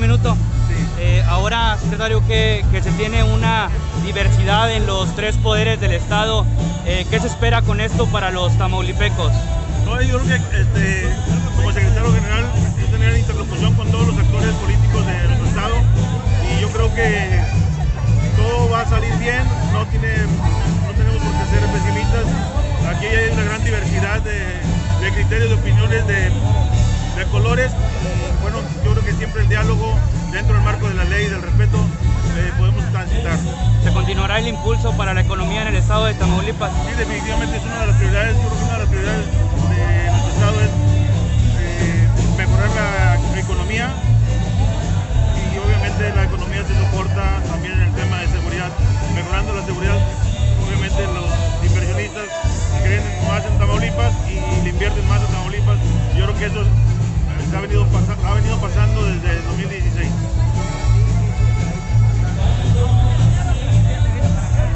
minuto. Eh, ahora, secretario, que, que, se tiene una diversidad en los tres poderes del Estado, eh, ¿qué se espera con esto para los tamaulipecos? Yo creo que este, como secretario general es tener interlocución con todos los actores políticos de nuestro Estado y yo creo que todo va a salir bien, no, tenemos por qué ser pesimistas, aquí hay una gran diversidad de, criterios, de opiniones, dentro del marco de la ley y del respeto eh, podemos transitar. ¿Se continuará el impulso para la economía en el estado de Tamaulipas? Sí, definitivamente es una de las prioridades, yo creo que una de las prioridades de nuestro estado es eh, mejorar la economía y obviamente la economía se soporta también en el tema de seguridad. Mejorando la seguridad, obviamente los inversionistas creen más en Tamaulipas y le invierten más a Tamaulipas. Yo creo que eso ha venido, ha venido pasando desde